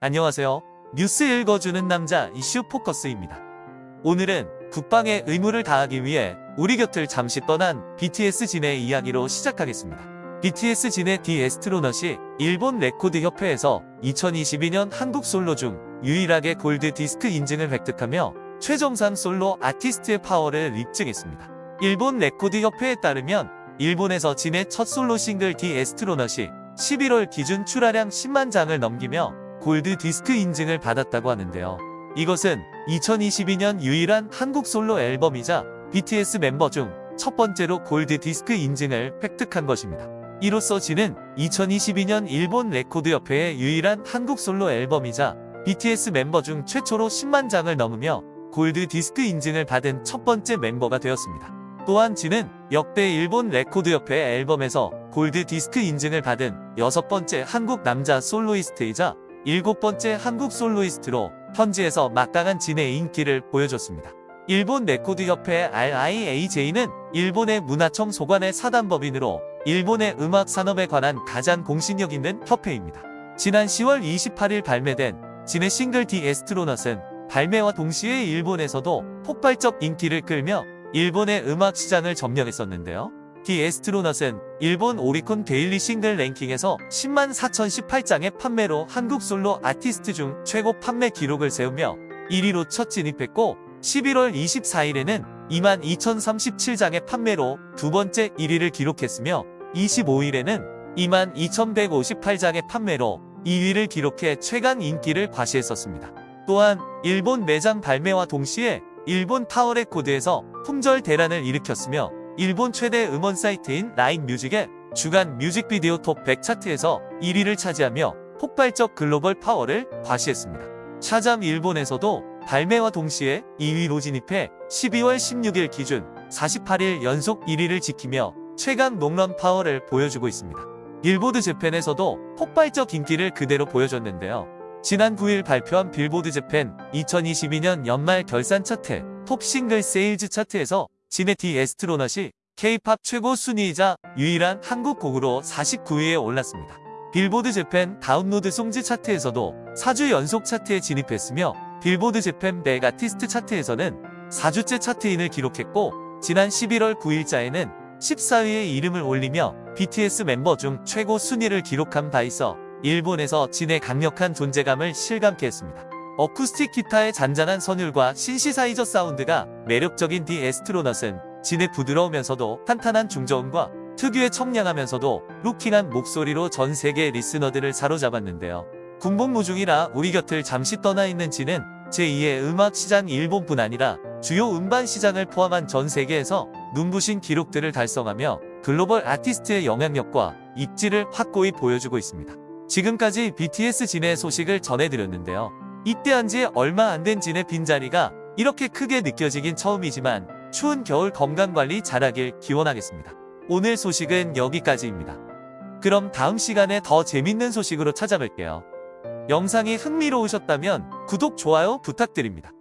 안녕하세요. 뉴스 읽어주는 남자 이슈 포커스입니다. 오늘은 국방의 의무를 다하기 위해 우리 곁을 잠시 떠난 BTS 진의 이야기로 시작하겠습니다. BTS 진의 The Astronaut이 일본 레코드 협회에서 2022년 한국 솔로 중 유일하게 골드 디스크 인증을 획득하며 최정상 솔로 아티스트의 파워를 입증했습니다. 일본 레코드 협회에 따르면 일본에서 진의 첫 솔로 싱글 The Astronaut이 11월 기준 출하량 10만 장을 넘기며 골드 디스크 인증을 받았다고 하는데요. 이것은 2022년 유일한 한국 솔로 앨범이자 BTS 멤버 중 첫 번째로 골드 디스크 인증을 획득한 것입니다. 이로써 진은 2022년 일본 레코드 협회의 유일한 한국 솔로 앨범이자 BTS 멤버 중 최초로 10만 장을 넘으며 골드 디스크 인증을 받은 첫 번째 멤버가 되었습니다. 또한 진은 역대 일본 레코드 협회 앨범에서 골드 디스크 인증을 받은 여섯 번째 한국 남자 soloist이자 일곱 번째 한국 soloist로 현지에서 막강한 진의 인기를 보여줬습니다. 일본 레코드 협회 RIAJ는 일본의 문화청 소관의 사단법인으로 일본의 음악 산업에 관한 가장 공신력 있는 협회입니다. 지난 10월 28일 발매된 진의 싱글 The Astronaut은 발매와 동시에 일본에서도 폭발적 인기를 끌며 일본의 음악 시장을 점령했었는데요. The Astronaut은 일본 오리콘 daily 싱글 랭킹에서 10만 4018장의 판매로 한국 솔로 아티스트 중 최고 판매 기록을 세우며 1위로 첫 진입했고 11월 24일에는 2만 2037장의 판매로 두 번째 1위를 기록했으며 25일에는 2만 2158장의 판매로 2위를 기록해 최강 인기를 과시했었습니다. 또한 일본 매장 발매와 동시에 일본 타워레코드에서 품절 대란을 일으켰으며 일본 최대 음원 사이트인 LINE MUSIC의 주간 뮤직비디오 톱 100 차트에서 1위를 차지하며 폭발적 글로벌 파워를 과시했습니다. Shazam 일본에서도 발매와 동시에 2위로 진입해 12월 16일 기준 48일 연속 1위를 지키며 최강 롱런 파워를 보여주고 있습니다. 빌보드 재팬에서도 폭발적 인기를 그대로 보여줬는데요. 지난 9일 발표한 빌보드 재팬 2022년 연말 결산 차트 Top Singles Sales 차트에서 진의 The Astronaut이 K-pop 최고 순위이자 유일한 한국 곡으로 49위에 올랐습니다. 빌보드 재팬 Download Songs 차트에서도 4주 연속 차트에 진입했으며 빌보드 재팬 백아티스트 차트에서는 4주째 chart in을 기록했고 지난 11월 9일자에는 14위에 이름을 올리며 BTS 멤버 중 최고 순위를 기록한 바 있어 일본에서 진의 강력한 존재감을 실감케 했습니다. 어쿠스틱 기타의 잔잔한 선율과 신시사이저 사운드가 매력적인 디 에스트로넛은 진의 부드러우면서도 탄탄한 중저음과 특유의 청량하면서도 루킹한 목소리로 전 세계 리스너들을 사로잡았는데요. 군복무중이라 우리 곁을 잠시 떠나 있는 진은 제2의 음악 시장 일본뿐 아니라 주요 음반 시장을 포함한 전 세계에서 눈부신 기록들을 달성하며 글로벌 아티스트의 영향력과 입지를 확고히 보여주고 있습니다. 지금까지 BTS 진의 소식을 전해드렸는데요. 입대한 지 얼마 안 된 진의 빈자리가 이렇게 크게 느껴지긴 처음이지만 추운 겨울 건강관리 잘하길 기원하겠습니다. 오늘 소식은 여기까지입니다. 그럼 다음 시간에 더 재밌는 소식으로 찾아뵐게요. 영상이 흥미로우셨다면 구독, 좋아요 부탁드립니다.